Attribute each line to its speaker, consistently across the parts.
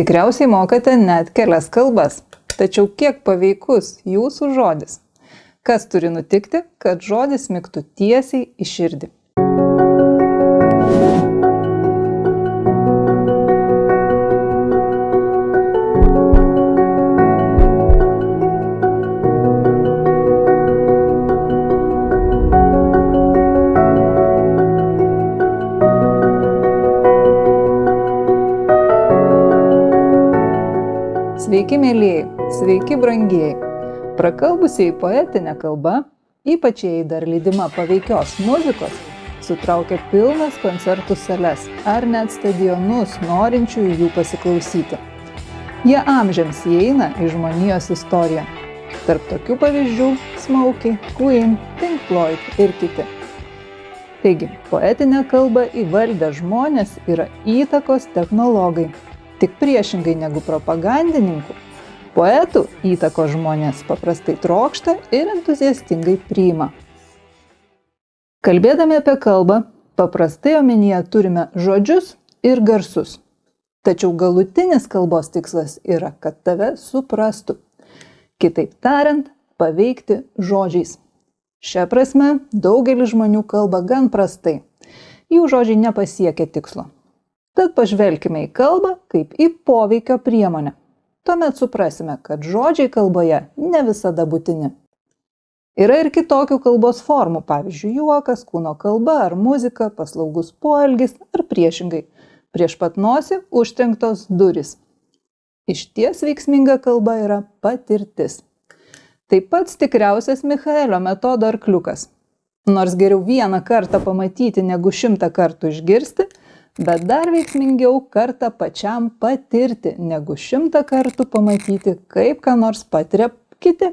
Speaker 1: Tikriausiai mokate net kelias kalbas. Tačiau kiek paveikus jūsų žodis? Kas turi nutikti, kad žodis miktų tiesiai į širdį? Sveiki, mėlyjei, sveiki, brangieji. Prakalbusiai poetinė kalba, ypač jei dar lydima paveikios muzikos, sutraukia pilnas koncertų sales ar net stadionus norinčiųjų jų pasiklausyti. Jie amžiams įeina į žmonijos istoriją. Tarp tokių pavyzdžių - Smokey, Queen, Pink Floyd ir kiti. Taigi, poetinę kalbą įvaldę žmonės yra įtakos technologai Tik priešingai negu propagandininkų, poetų įtako žmonės paprastai trokšta ir entuziastingai priima. Kalbėdami apie kalbą, paprastai omenyje turime žodžius ir garsus. Tačiau galutinis kalbos tikslas yra, kad tave suprastų. Kitaip tariant, paveikti žodžiais. Šią prasme, daugelis žmonių kalba gan prastai. Jų žodžiai nepasiekia tikslo. Tad pažvelkime į kalbą kaip į poveikio priemonę. Tuomet suprasime, kad žodžiai kalboje ne visada būtini. Yra ir kitokių kalbos formų, pavyzdžiui, juokas, kūno kalba ar muzika, paslaugus poelgis ar priešingai. Prieš pat nosį užtrenktos duris. Iš ties veiksminga kalba yra patirtis. Taip pat tikriausias Michaelio metodo arkliukas. Nors geriau vieną kartą pamatyti negu šimtą kartų išgirsti, bet dar veiksmingiau kartą pačiam patirti, negu šimtą kartų pamatyti, kaip ką nors patiria kiti.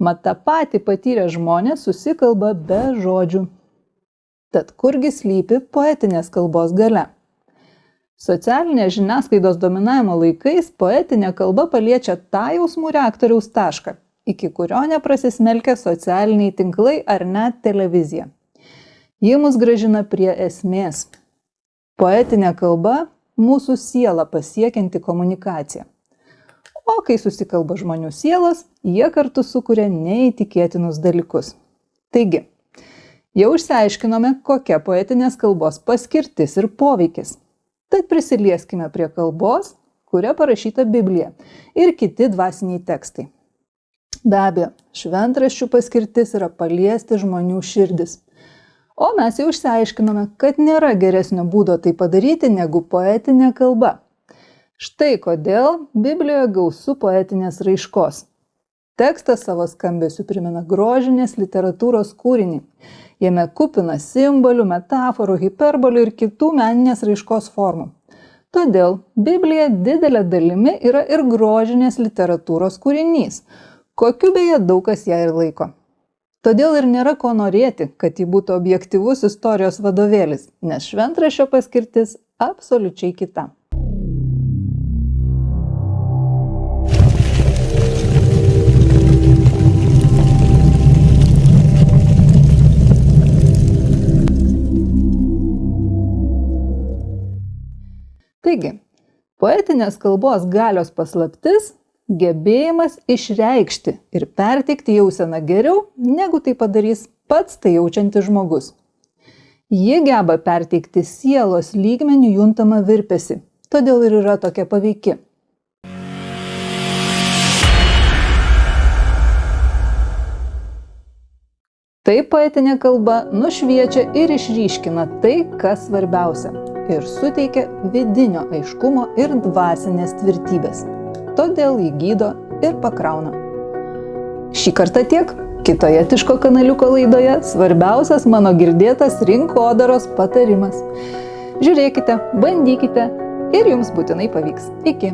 Speaker 1: Mat tą patį patyrę žmonės susikalba be žodžių. Tad kurgi slypi poetinės kalbos gale? Socialinės žiniasklaidos dominavimo laikais poetinė kalba paliečia tą jausmų reaktoriaus tašką, iki kurio neprasismelkia socialiniai tinklai ar net televizija. Ji mus gražina prie esmės, Poetinė kalba - mūsų sielą pasiekianti komunikacija. O kai susikalba žmonių sielos, jie kartu sukuria neįtikėtinus dalykus. Taigi, jau išsiaiškinome, kokia poetinės kalbos paskirtis ir poveikis. Tad prisilieskime prie kalbos, kuria parašyta Biblija ir kiti dvasiniai tekstai. Be abejo, šventraščių paskirtis yra paliesti žmonių širdis o mes jau išsiaiškinome, kad nėra geresnio būdo tai padaryti negu poetinė kalba. Štai kodėl Biblijoje gausu poetinės raiškos. Tekstas savo skambesiu primena grožinės literatūros kūrinį. Jame kupina simbolių, metaforų, hiperbolių ir kitų meninės raiškos formų. Todėl Biblija didelė dalimi yra ir grožinės literatūros kūrinys, kokiu beje daug kas ją ir laiko. Todėl ir nėra ko norėti, kad ji būtų objektivus istorijos vadovėlis, nes šventrašio paskirtis absoliučiai kita. Taigi, poetinės kalbos galios paslaptis gebėjimas išreikšti ir perteikti jauseną geriau, negu tai padarys pats tai jaučiantis žmogus. Ji geba perteikti sielos lygmenių juntamą virpesi, todėl ir yra tokia paveiki. Taip poetinė kalba nušviečia ir išryškina tai, kas svarbiausia ir suteikia vidinio aiškumo ir dvasinės tvirtybės todėl jį gydo ir pakrauna. Šį kartą tiek. Kitoje Tiško kanaliuko laidoje svarbiausias mano girdėtas rinkodaros patarimas. Žiūrėkite, bandykite ir jums būtinai pavyks. Iki.